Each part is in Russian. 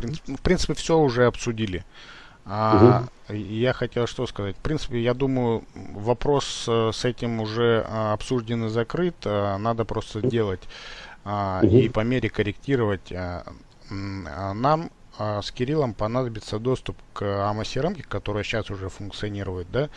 в принципе все уже обсудили. А, угу. Я хотел что сказать. В принципе, я думаю, вопрос э, с этим уже а, обсужден и закрыт. А, надо просто делать угу. и по мере корректировать. Нам с Кириллом понадобится доступ к AMA которая сейчас уже функционирует, да,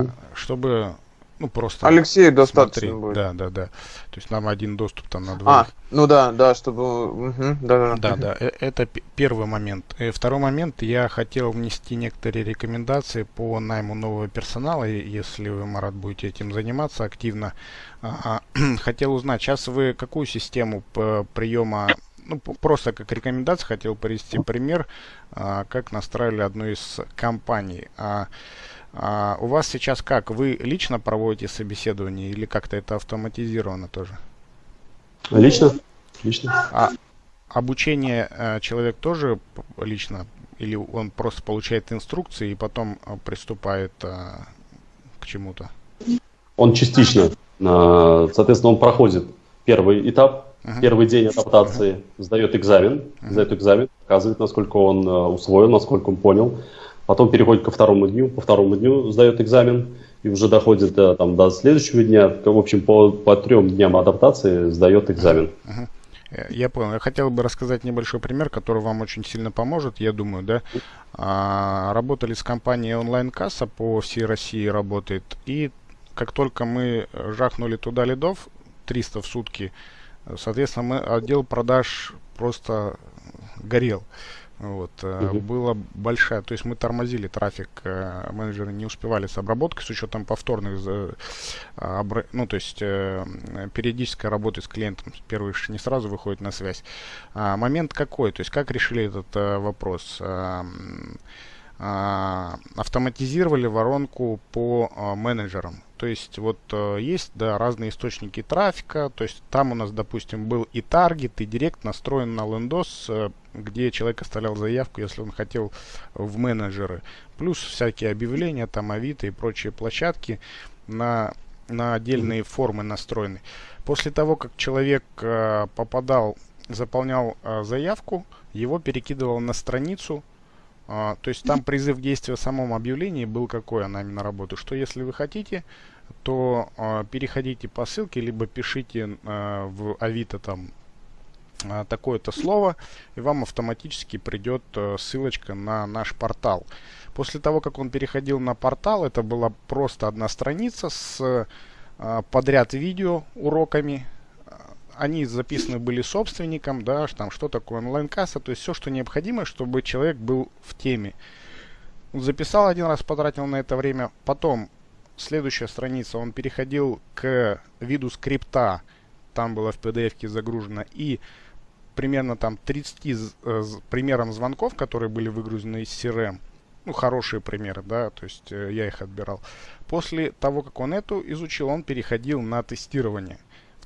угу. чтобы ну, просто Алексею достаточно смотреть. будет. Да, да, да. То есть нам один доступ там на два. А, ну да, да, чтобы... Угу, да, да, да, да. Э, это первый момент. И второй момент. Я хотел внести некоторые рекомендации по найму нового персонала, если вы, Марат, будете этим заниматься активно. А, хотел узнать, сейчас вы какую систему приема ну, просто как рекомендация хотел привести пример, а, как настраивали одну из компаний. А, а у вас сейчас как? Вы лично проводите собеседование или как-то это автоматизировано тоже? Лично. Лично. А обучение э, человек тоже лично? Или он просто получает инструкции и потом э, приступает э, к чему-то? Он частично. Соответственно, он проходит первый этап, uh-huh. первый день адаптации, uh-huh. сдает экзамен, uh-huh. сдает экзамен, показывает, насколько он усвоил, насколько он понял потом переходит ко второму дню, по второму дню сдает экзамен и уже доходит до, там, до следующего дня, в общем, по, по трем дням адаптации сдает экзамен. Я понял. Я хотел бы рассказать небольшой пример, который вам очень сильно поможет, я думаю, да. А, работали с компанией онлайн-касса по всей России работает. И как только мы жахнули туда лидов, 300 в сутки, соответственно, мы отдел продаж просто горел. Вот, угу. Была большая, то есть мы тормозили трафик, э, менеджеры не успевали с обработкой с учетом повторных, ну то есть э, периодической работы с клиентом. Первый не сразу выходит на связь. А, момент какой, то есть как решили этот вопрос? Автоматизировали воронку по менеджерам. То есть вот э, есть да, разные источники трафика. То есть там у нас, допустим, был и таргет, и директ настроен на лендос, э, где человек оставлял заявку, если он хотел в менеджеры. Плюс всякие объявления, там Авито и прочие площадки на, на отдельные формы настроены. После того, как человек э, попадал, заполнял э, заявку, его перекидывал на страницу, а, то есть там призыв действия в самом объявлении был какой она именно работы, что если вы хотите, то а, переходите по ссылке, либо пишите а, в Авито там такое-то слово, и вам автоматически придет а, ссылочка на наш портал. После того, как он переходил на портал, это была просто одна страница с а, подряд видео уроками, они записаны были собственником, да, там что такое онлайн-касса, то есть все, что необходимо, чтобы человек был в теме. Записал один раз, потратил на это время, потом следующая страница, он переходил к виду скрипта, там было в PDF загружено, и примерно там 30 э, примером звонков, которые были выгружены из CRM, ну, хорошие примеры, да, то есть э, я их отбирал. После того, как он эту изучил, он переходил на тестирование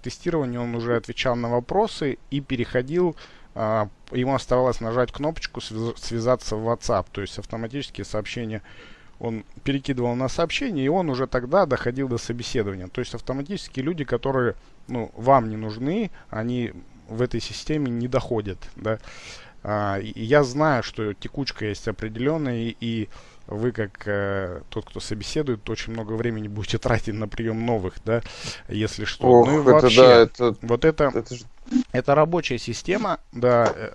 тестировании он уже отвечал на вопросы и переходил, а, ему оставалось нажать кнопочку «Связаться в WhatsApp», то есть автоматические сообщения он перекидывал на сообщение, и он уже тогда доходил до собеседования. То есть автоматически люди, которые ну, вам не нужны, они в этой системе не доходят. Да? А, и я знаю, что текучка есть определенная, и вы как э, тот, кто собеседует, очень много времени будете тратить на прием новых, да, если что. Ох, ну и это вообще, да, это, вот это, это, же... это рабочая система, да. Э,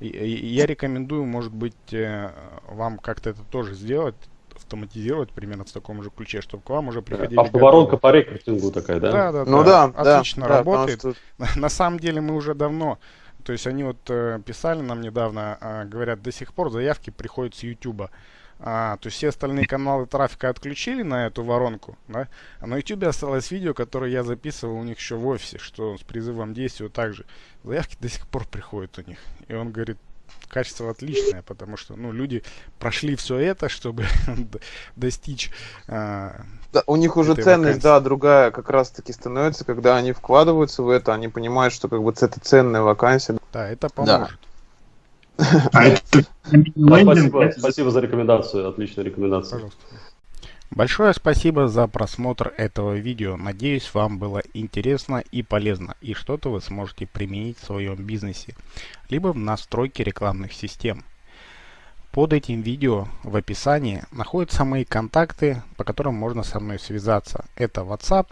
я рекомендую, может быть, э, вам как-то это тоже сделать, автоматизировать примерно в таком же ключе, чтобы к вам уже приходили... Автоворонка по рекрутингу такая, да? Да, да, ну, да. Отлично да, работает. Что... На самом деле мы уже давно то есть они вот э, писали нам недавно, э, говорят, до сих пор заявки приходят с YouTube. А, то есть все остальные каналы трафика отключили на эту воронку, да? А на YouTube осталось видео, которое я записывал у них еще в офисе, что с призывом действия также. Заявки до сих пор приходят у них. И он говорит, качество отличное, потому что ну, люди прошли все это, чтобы достичь. А, да, у них уже ценность, вакансии. да, другая как раз таки становится, когда они вкладываются в это, они понимают, что как бы это ценная вакансия. Да, это поможет. Да. А это... спасибо, спасибо за рекомендацию, отличная рекомендация. Пожалуйста. Большое спасибо за просмотр этого видео. Надеюсь, вам было интересно и полезно, и что-то вы сможете применить в своем бизнесе, либо в настройке рекламных систем. Под этим видео в описании находятся мои контакты, по которым можно со мной связаться. Это WhatsApp,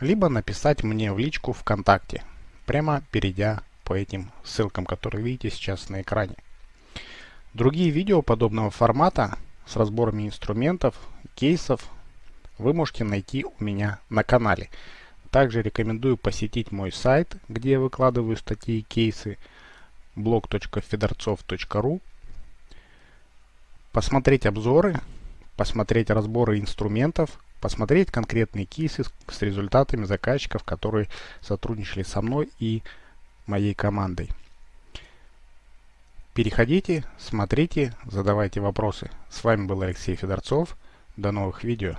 либо написать мне в личку ВКонтакте, прямо перейдя по этим ссылкам, которые видите сейчас на экране. Другие видео подобного формата с разборами инструментов, кейсов вы можете найти у меня на канале. Также рекомендую посетить мой сайт, где я выкладываю статьи и кейсы blog.fedorцов.ru посмотреть обзоры, посмотреть разборы инструментов, посмотреть конкретные кейсы с результатами заказчиков, которые сотрудничали со мной и моей командой. Переходите, смотрите, задавайте вопросы. С вами был Алексей Федорцов. До новых видео.